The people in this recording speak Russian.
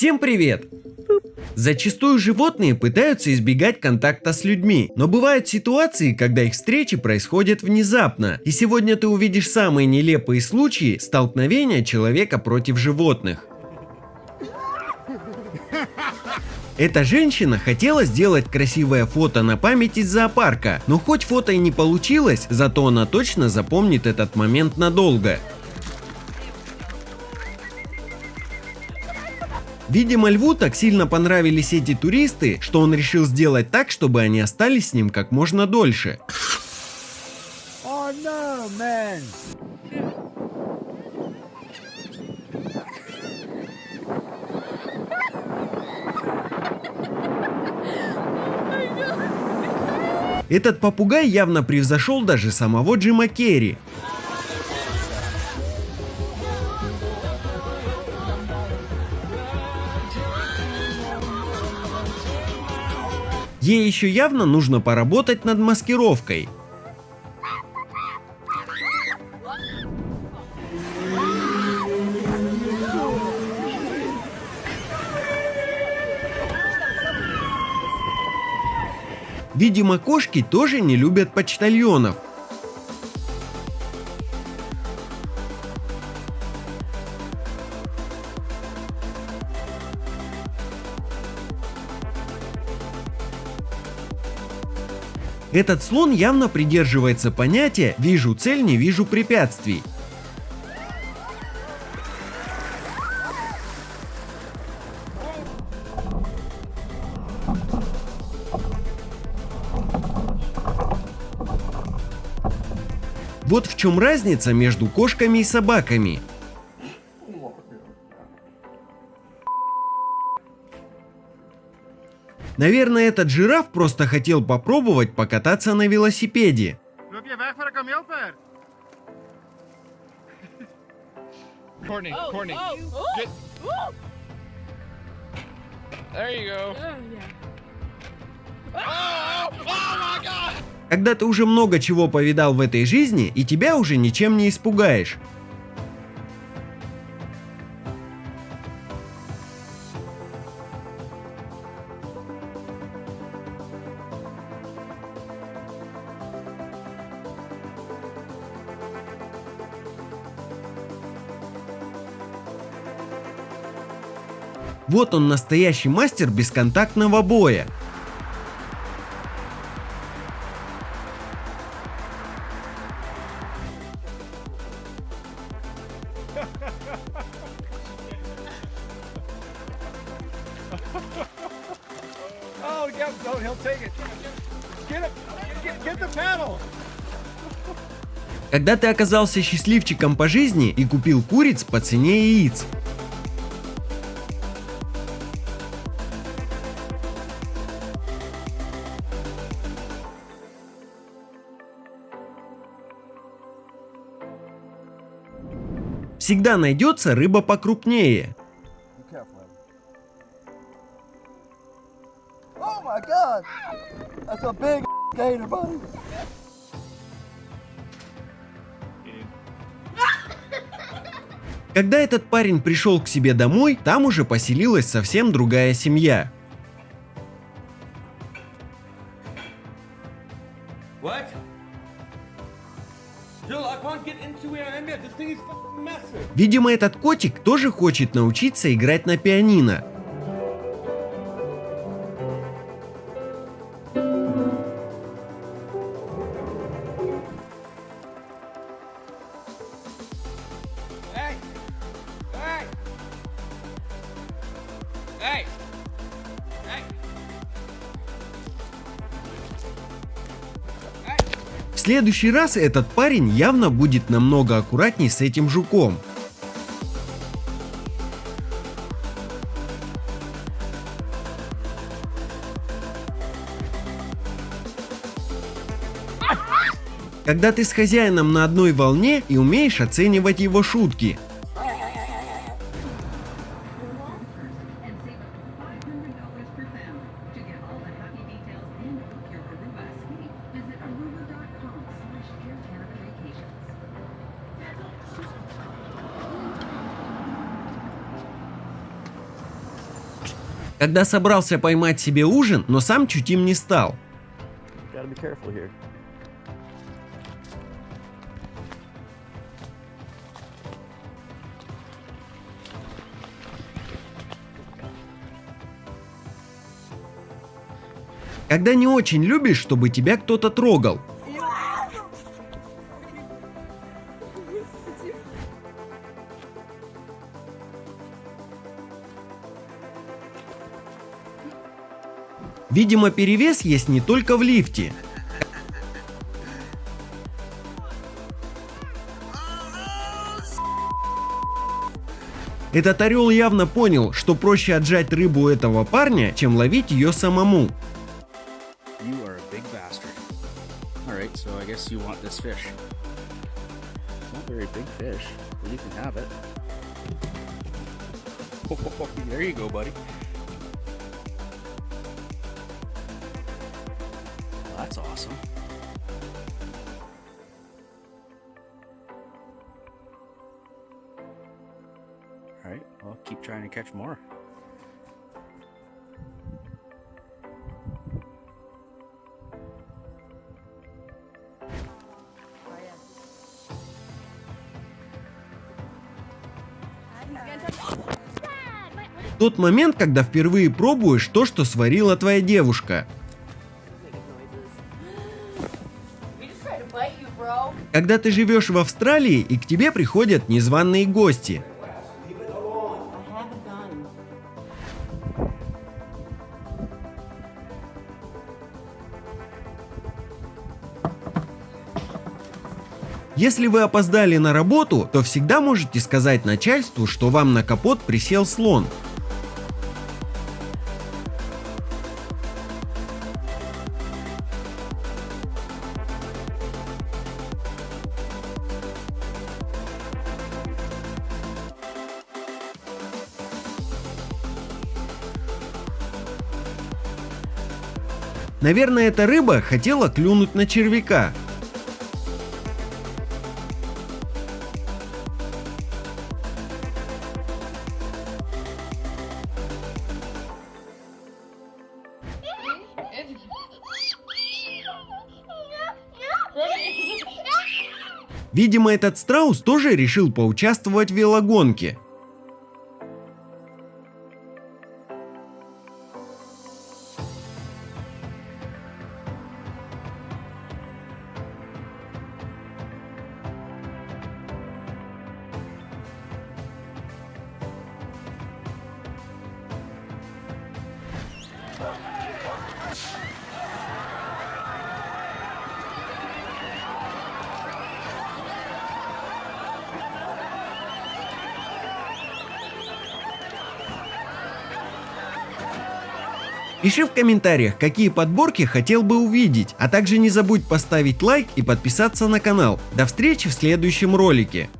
Всем привет! Зачастую животные пытаются избегать контакта с людьми, но бывают ситуации, когда их встречи происходят внезапно. И сегодня ты увидишь самые нелепые случаи столкновения человека против животных. Эта женщина хотела сделать красивое фото на память из зоопарка, но хоть фото и не получилось, зато она точно запомнит этот момент надолго. Видимо, льву так сильно понравились эти туристы, что он решил сделать так, чтобы они остались с ним как можно дольше. Oh, no, Этот попугай явно превзошел даже самого Джима Керри. Ей еще явно нужно поработать над маскировкой. Видимо, кошки тоже не любят почтальонов. Этот слон явно придерживается понятия «вижу цель, не вижу препятствий». Вот в чем разница между кошками и собаками. Наверное, этот жираф просто хотел попробовать покататься на велосипеде. Courtney, Courtney, get... There you go. My God! Когда ты уже много чего повидал в этой жизни, и тебя уже ничем не испугаешь. Вот он настоящий мастер бесконтактного боя. oh. Когда ты оказался счастливчиком по жизни и купил куриц по цене яиц. Всегда найдется рыба покрупнее. buddy. Когда этот парень пришел к себе домой, там уже поселилась совсем другая семья. Видимо, этот котик тоже хочет научиться играть на пианино. В следующий раз этот парень явно будет намного аккуратней с этим жуком. Когда ты с хозяином на одной волне и умеешь оценивать его шутки – Когда собрался поймать себе ужин, но сам чуть им не стал. Когда не очень любишь, чтобы тебя кто-то трогал. Видимо, перевес есть не только в лифте. Этот орел явно понял, что проще отжать рыбу этого парня, чем ловить ее самому. So I guess you want this fish. It's not a very big fish, but you can have it. there you go, buddy. Well, that's awesome. Alright, I'll keep trying to catch more. Тот момент, когда впервые пробуешь то, что сварила твоя девушка. Когда ты живешь в Австралии и к тебе приходят незваные гости. Если вы опоздали на работу, то всегда можете сказать начальству, что вам на капот присел слон. Наверное, эта рыба хотела клюнуть на червяка. Видимо, этот страус тоже решил поучаствовать в велогонке. Пиши в комментариях, какие подборки хотел бы увидеть, а также не забудь поставить лайк и подписаться на канал. До встречи в следующем ролике.